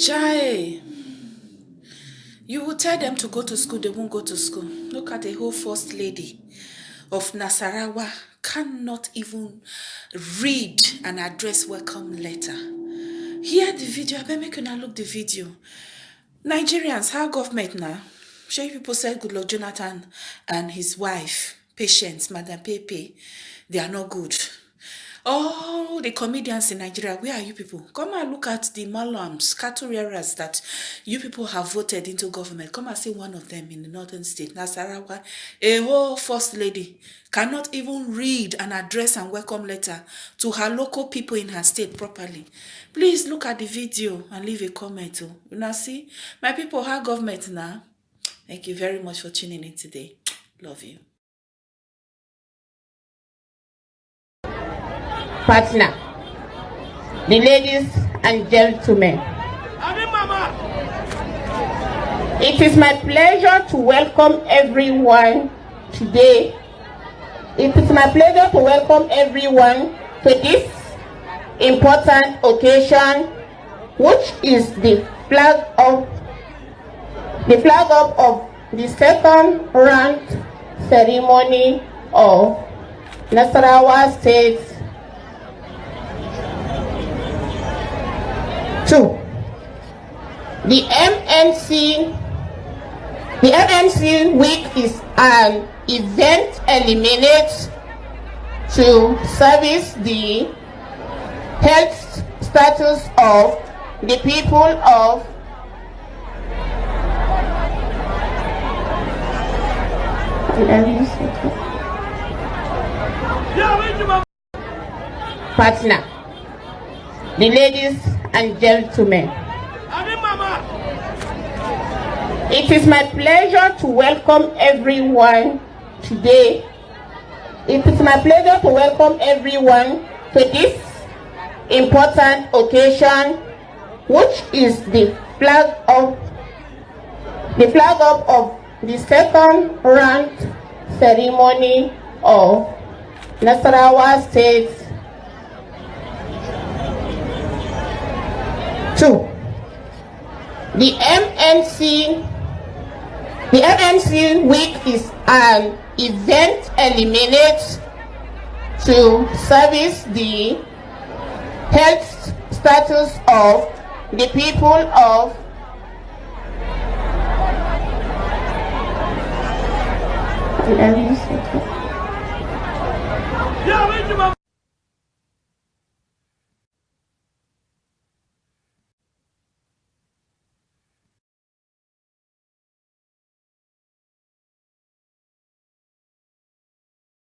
Chai, you will tell them to go to school, they won't go to school. Look at the whole first lady of Nasarawa cannot even read an address welcome letter. Here the video, I bet make you now look the video. Nigerians, how government now? Show people said good luck, Jonathan and his wife, patience, Madam Pepe, they are not good all the comedians in Nigeria, where are you people? Come and look at the Malams, cattle that you people have voted into government. Come and see one of them in the northern state, Nasarawa. A whole first lady cannot even read an address and welcome letter to her local people in her state properly. Please look at the video and leave a comment. Oh. You now see, my people, our government now. Thank you very much for tuning in today. Love you. Partner, the ladies and gentlemen. It is my pleasure to welcome everyone today. It is my pleasure to welcome everyone to this important occasion, which is the flag of the flag up of the second ranked ceremony of Nasarawa State Two, the MNC, the MNC week is an event eliminates to service the health status of the people of partner, the ladies and gentlemen. It is my pleasure to welcome everyone today. It is my pleasure to welcome everyone to this important occasion, which is the flag of the flag up of the second ranked ceremony of Nasarawa State Two, the MNC, the MNC week is an event eliminates to service the health status of the people of the